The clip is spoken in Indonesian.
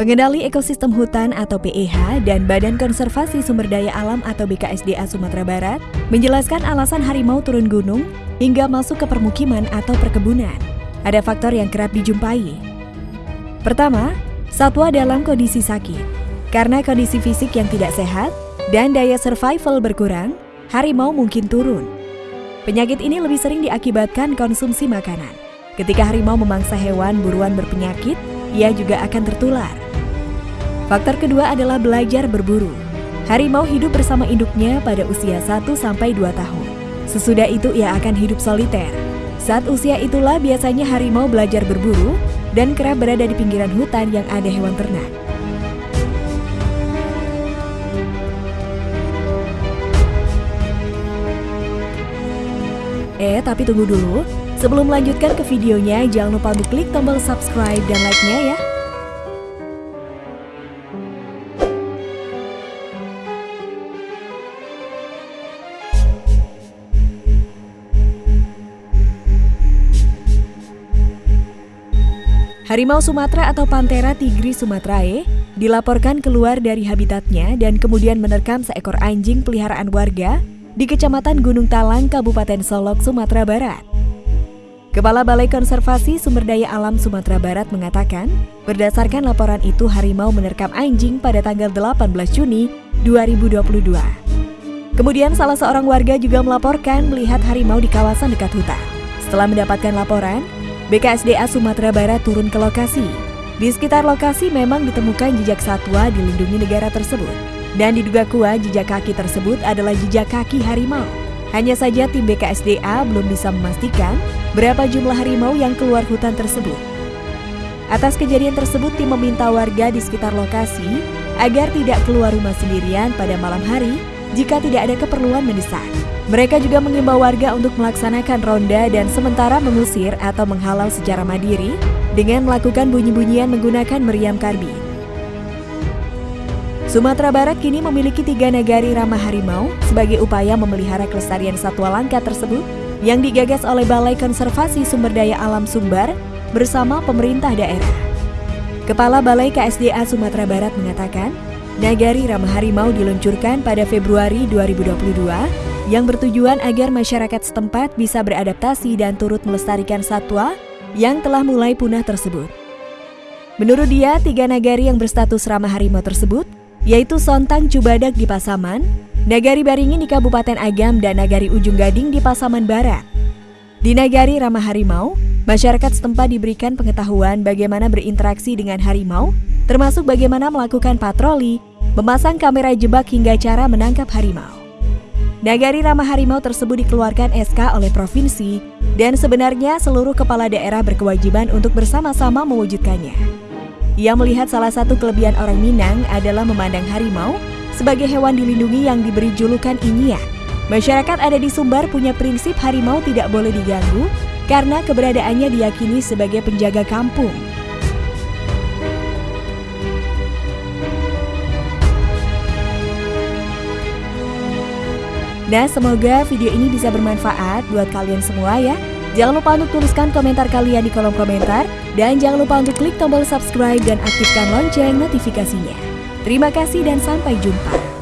Pengendali Ekosistem Hutan atau PEH dan Badan Konservasi Sumber Daya Alam atau BKSDA Sumatera Barat menjelaskan alasan harimau turun gunung hingga masuk ke permukiman atau perkebunan. Ada faktor yang kerap dijumpai. Pertama, satwa dalam kondisi sakit. Karena kondisi fisik yang tidak sehat dan daya survival berkurang, harimau mungkin turun. Penyakit ini lebih sering diakibatkan konsumsi makanan. Ketika harimau memangsa hewan buruan berpenyakit, ia juga akan tertular. Faktor kedua adalah belajar berburu. Harimau hidup bersama induknya pada usia 1-2 tahun. Sesudah itu ia akan hidup soliter. Saat usia itulah biasanya harimau belajar berburu dan kerap berada di pinggiran hutan yang ada hewan ternak. Eh, tapi tunggu dulu. Sebelum melanjutkan ke videonya, jangan lupa untuk klik tombol subscribe dan like-nya ya. Harimau Sumatera atau Panthera tigris sumatrae dilaporkan keluar dari habitatnya dan kemudian menerkam seekor anjing peliharaan warga di Kecamatan Gunung Talang, Kabupaten Solok, Sumatera Barat. Kepala Balai Konservasi Sumber Daya Alam Sumatera Barat mengatakan, berdasarkan laporan itu harimau menerkam anjing pada tanggal 18 Juni 2022. Kemudian salah seorang warga juga melaporkan melihat harimau di kawasan dekat hutan. Setelah mendapatkan laporan, BKSDA Sumatera Barat turun ke lokasi. Di sekitar lokasi memang ditemukan jejak satwa dilindungi negara tersebut. Dan diduga kuat jejak kaki tersebut adalah jejak kaki harimau. Hanya saja tim BKSDA belum bisa memastikan berapa jumlah harimau yang keluar hutan tersebut. Atas kejadian tersebut, tim meminta warga di sekitar lokasi agar tidak keluar rumah sendirian pada malam hari jika tidak ada keperluan mendesak. Mereka juga mengimbau warga untuk melaksanakan ronda dan sementara mengusir atau menghalau secara mandiri dengan melakukan bunyi-bunyian menggunakan meriam karbin. Sumatera Barat kini memiliki tiga nagari ramah harimau sebagai upaya memelihara kelestarian satwa langka tersebut yang digagas oleh Balai Konservasi Sumber Daya Alam Sumbar bersama pemerintah daerah. Kepala Balai KSDA Sumatera Barat mengatakan, Nagari Ramah Harimau diluncurkan pada Februari 2022 yang bertujuan agar masyarakat setempat bisa beradaptasi dan turut melestarikan satwa yang telah mulai punah tersebut. Menurut dia, tiga nagari yang berstatus ramah harimau tersebut, yaitu Sontang Cubadak di Pasaman, Nagari Baringin di Kabupaten Agam, dan Nagari Ujung Gading di Pasaman Barat. Di Nagari Ramah Harimau, masyarakat setempat diberikan pengetahuan bagaimana berinteraksi dengan harimau, termasuk bagaimana melakukan patroli, memasang kamera jebak hingga cara menangkap harimau. Nagari Ramah Harimau tersebut dikeluarkan SK oleh provinsi dan sebenarnya seluruh kepala daerah berkewajiban untuk bersama-sama mewujudkannya. Ia melihat salah satu kelebihan orang Minang adalah memandang harimau sebagai hewan dilindungi yang diberi julukan Inyia. Masyarakat ada di Sumbar punya prinsip harimau tidak boleh diganggu karena keberadaannya diyakini sebagai penjaga kampung. Nah, semoga video ini bisa bermanfaat buat kalian semua ya. Jangan lupa untuk tuliskan komentar kalian di kolom komentar. Dan jangan lupa untuk klik tombol subscribe dan aktifkan lonceng notifikasinya. Terima kasih dan sampai jumpa.